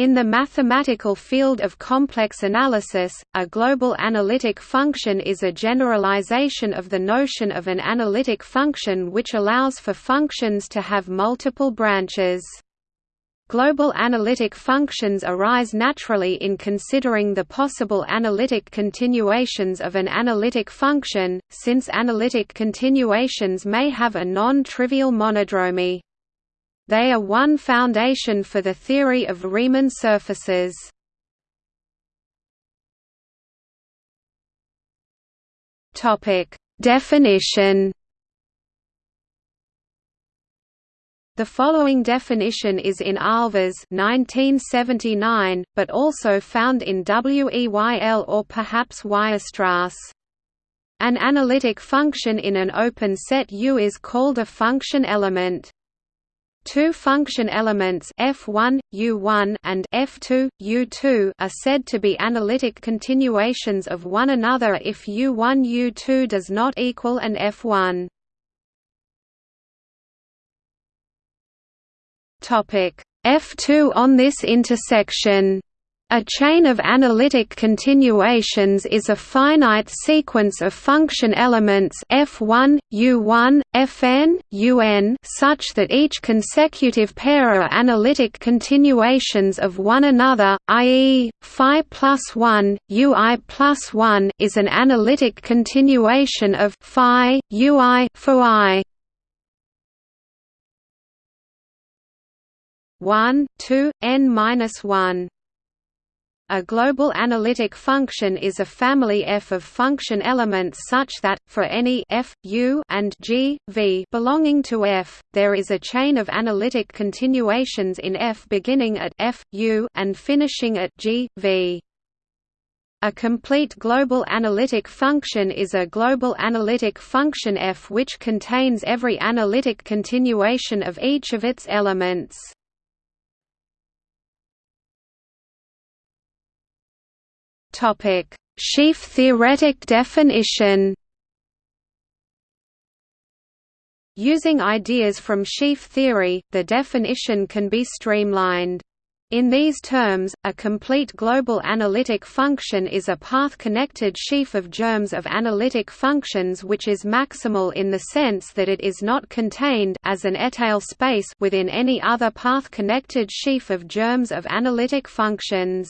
In the mathematical field of complex analysis, a global analytic function is a generalization of the notion of an analytic function which allows for functions to have multiple branches. Global analytic functions arise naturally in considering the possible analytic continuations of an analytic function, since analytic continuations may have a non-trivial monodromy. They are one foundation for the theory of Riemann surfaces. Definition. The following definition is in Ahlfors 1979, but also found in Weyl or perhaps Weierstrass. An analytic function in an open set U is called a function element. Two function elements f1, u1 and f2, u2 are said to be analytic continuations of one another if u1 u2 does not equal an f1. Topic f2 on this intersection a chain of analytic continuations is a finite sequence of function elements f1, u1, fn, un such that each consecutive pair are analytic continuations of one another, i.e., phi plus 1, ui plus 1 is an analytic continuation of phi, ui, for i. 1, 2, n minus 1 a global analytic function is a family F of function elements such that, for any f, u and g, v belonging to F, there is a chain of analytic continuations in F beginning at f, u and finishing at g, v. A complete global analytic function is a global analytic function F which contains every analytic continuation of each of its elements. Topic: Sheaf theoretic definition. Using ideas from sheaf theory, the definition can be streamlined. In these terms, a complete global analytic function is a path-connected sheaf of germs of analytic functions which is maximal in the sense that it is not contained as an étale space within any other path-connected sheaf of germs of analytic functions.